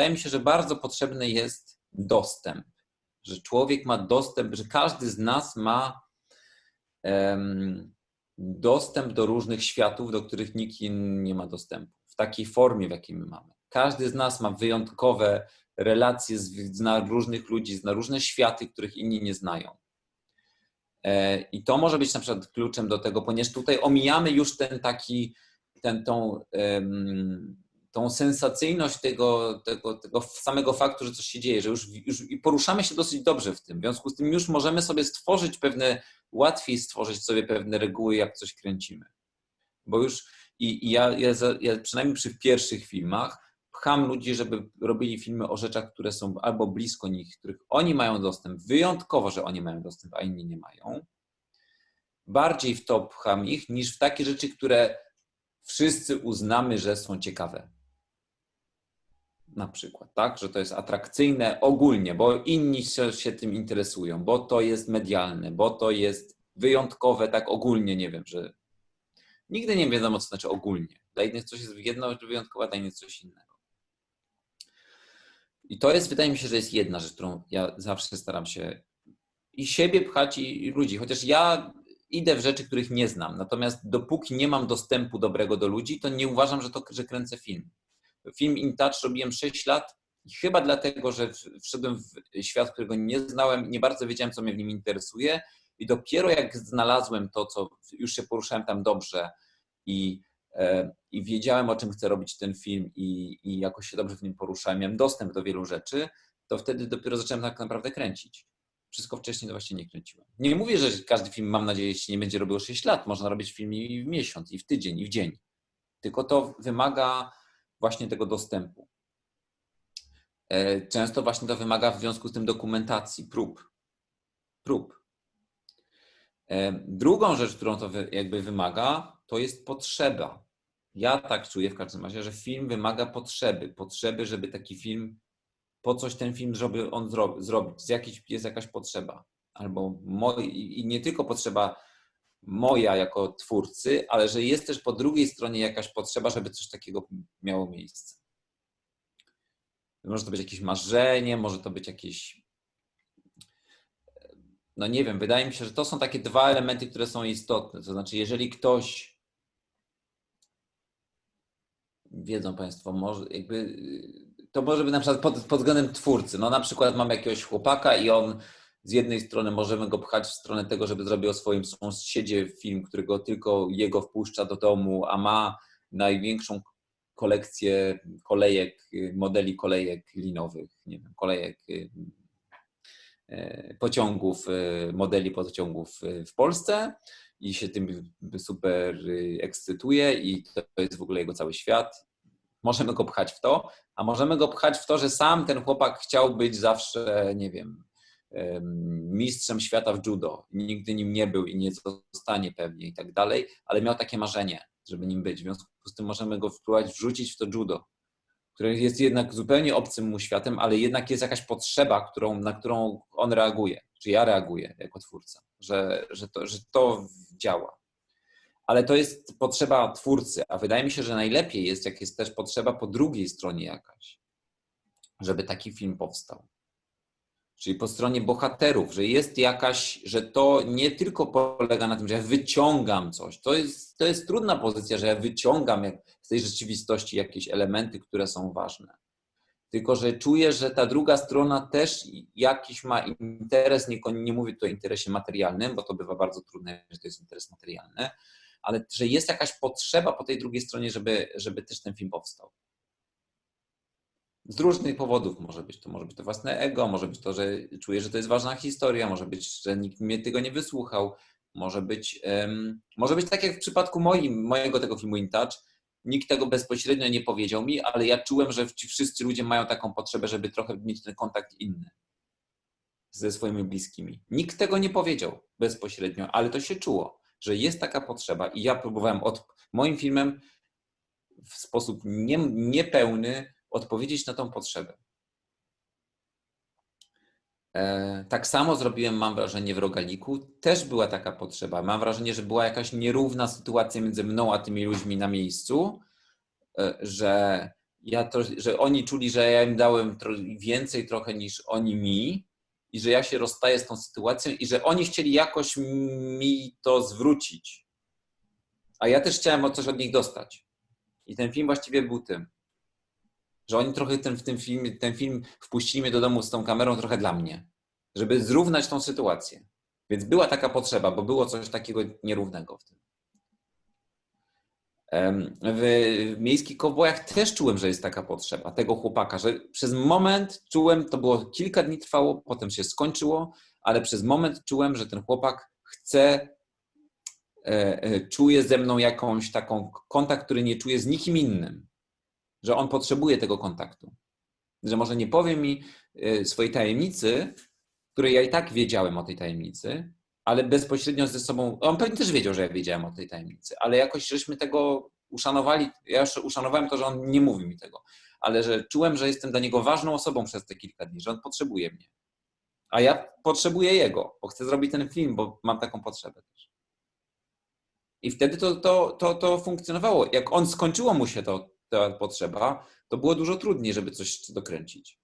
wydaje mi się, że bardzo potrzebny jest dostęp, że człowiek ma dostęp, że każdy z nas ma dostęp do różnych światów, do których nikt inny nie ma dostępu, w takiej formie, w jakiej my mamy. Każdy z nas ma wyjątkowe relacje, zna różnych ludzi, zna różne światy, których inni nie znają. E, I to może być na przykład kluczem do tego, ponieważ tutaj omijamy już ten taki, ten, tą, tą sensacyjność tego, tego, tego samego faktu, że coś się dzieje, że już, już poruszamy się dosyć dobrze w tym. W związku z tym już możemy sobie stworzyć pewne, łatwiej stworzyć sobie pewne reguły, jak coś kręcimy. Bo już i, i ja, ja, ja przynajmniej przy pierwszych filmach pcham ludzi, żeby robili filmy o rzeczach, które są albo blisko nich, których oni mają dostęp, wyjątkowo, że oni mają dostęp, a inni nie mają. Bardziej w to pcham ich, niż w takie rzeczy, które wszyscy uznamy, że są ciekawe. Na przykład, tak? Że to jest atrakcyjne ogólnie, bo inni się, się tym interesują, bo to jest medialne, bo to jest wyjątkowe, tak ogólnie, nie wiem, że nigdy nie wiadomo, co znaczy ogólnie. Dla innych coś jest jedno wyjątkowe, dla innych coś innego. I to jest, wydaje mi się, że jest jedna rzecz, którą ja zawsze staram się i siebie pchać, i ludzi. Chociaż ja idę w rzeczy, których nie znam. Natomiast dopóki nie mam dostępu dobrego do ludzi, to nie uważam, że to że kręcę film. Film In Touch robiłem 6 lat i chyba dlatego, że wszedłem w świat, którego nie znałem, nie bardzo wiedziałem, co mnie w nim interesuje. I dopiero jak znalazłem to, co już się poruszałem tam dobrze i E, i wiedziałem, o czym chcę robić ten film i, i jakoś się dobrze w nim poruszałem, miałem dostęp do wielu rzeczy, to wtedy dopiero zacząłem tak naprawdę kręcić. Wszystko wcześniej to właśnie nie kręciłem. Nie mówię, że każdy film, mam nadzieję, się nie będzie robił 6 lat. Można robić film i w miesiąc, i w tydzień, i w dzień. Tylko to wymaga właśnie tego dostępu. E, często właśnie to wymaga w związku z tym dokumentacji, prób. Prób. E, drugą rzecz, którą to jakby wymaga, to jest potrzeba. Ja tak czuję w każdym razie, że film wymaga potrzeby. Potrzeby, żeby taki film, po coś ten film żeby on zrobić. Z jakiejś, jest jakaś potrzeba. Albo moi, i nie tylko potrzeba moja jako twórcy, ale że jest też po drugiej stronie jakaś potrzeba, żeby coś takiego miało miejsce. Może to być jakieś marzenie, może to być jakieś. No nie wiem, wydaje mi się, że to są takie dwa elementy, które są istotne. To znaczy, jeżeli ktoś wiedzą Państwo, może jakby to może być na przykład pod, pod względem twórcy. No na przykład mam jakiegoś chłopaka i on z jednej strony możemy go pchać w stronę tego, żeby zrobił o swoim sąsiedzie film, którego tylko jego wpuszcza do domu, a ma największą kolekcję kolejek, modeli kolejek linowych, nie wiem, kolejek e, pociągów, e, modeli pociągów w Polsce i się tym super ekscytuje i to jest w ogóle jego cały świat. Możemy go pchać w to, a możemy go pchać w to, że sam ten chłopak chciał być zawsze, nie wiem, mistrzem świata w judo. Nigdy nim nie był i nie zostanie pewnie i tak dalej, ale miał takie marzenie, żeby nim być. W związku z tym możemy go wpływać, wrzucić w to judo, które jest jednak zupełnie obcym mu światem, ale jednak jest jakaś potrzeba, którą, na którą on reaguje, czy ja reaguję jako twórca, że, że, to, że to działa. Ale to jest potrzeba twórcy, a wydaje mi się, że najlepiej jest, jak jest też potrzeba po drugiej stronie jakaś, żeby taki film powstał. Czyli po stronie bohaterów, że jest jakaś, że to nie tylko polega na tym, że ja wyciągam coś. To jest, to jest trudna pozycja, że ja wyciągam z tej rzeczywistości jakieś elementy, które są ważne. Tylko, że czuję, że ta druga strona też jakiś ma interes, nie, nie mówię tu o interesie materialnym, bo to bywa bardzo trudne, że to jest interes materialny, ale że jest jakaś potrzeba po tej drugiej stronie, żeby, żeby też ten film powstał. Z różnych powodów może być. To może być to własne ego, może być to, że czuję, że to jest ważna historia, może być, że nikt mnie tego nie wysłuchał, może być, um, może być tak jak w przypadku moim, mojego tego filmu In Touch, nikt tego bezpośrednio nie powiedział mi, ale ja czułem, że ci wszyscy ludzie mają taką potrzebę, żeby trochę mieć ten kontakt inny ze swoimi bliskimi. Nikt tego nie powiedział bezpośrednio, ale to się czuło, że jest taka potrzeba i ja próbowałem od moim filmem w sposób nie, niepełny odpowiedzieć na tą potrzebę. E, tak samo zrobiłem, mam wrażenie, w Rogaliku. Też była taka potrzeba. Mam wrażenie, że była jakaś nierówna sytuacja między mną a tymi ludźmi na miejscu, e, że ja to, że oni czuli, że ja im dałem więcej trochę niż oni mi i że ja się rozstaję z tą sytuacją i że oni chcieli jakoś mi to zwrócić. A ja też chciałem coś od nich dostać. I ten film właściwie był tym, że oni trochę ten, w tym film, ten film wpuścili mnie do domu z tą kamerą trochę dla mnie, żeby zrównać tą sytuację. Więc była taka potrzeba, bo było coś takiego nierównego w tym. W miejskich kowbojach też czułem, że jest taka potrzeba tego chłopaka, że przez moment czułem, to było kilka dni trwało, potem się skończyło, ale przez moment czułem, że ten chłopak chce, e, e, czuje ze mną jakąś taką kontakt, który nie czuje z nikim innym, że on potrzebuje tego kontaktu, że może nie powie mi e, swojej tajemnicy, której ja i tak wiedziałem o tej tajemnicy, ale bezpośrednio ze sobą, on pewnie też wiedział, że ja wiedziałem o tej tajemnicy, ale jakoś żeśmy tego uszanowali, ja już uszanowałem to, że on nie mówi mi tego, ale że czułem, że jestem dla niego ważną osobą przez te kilka dni, że on potrzebuje mnie. A ja potrzebuję jego, bo chcę zrobić ten film, bo mam taką potrzebę też. I wtedy to, to, to, to funkcjonowało. Jak on skończyło mu się to, ta potrzeba, to było dużo trudniej, żeby coś dokręcić.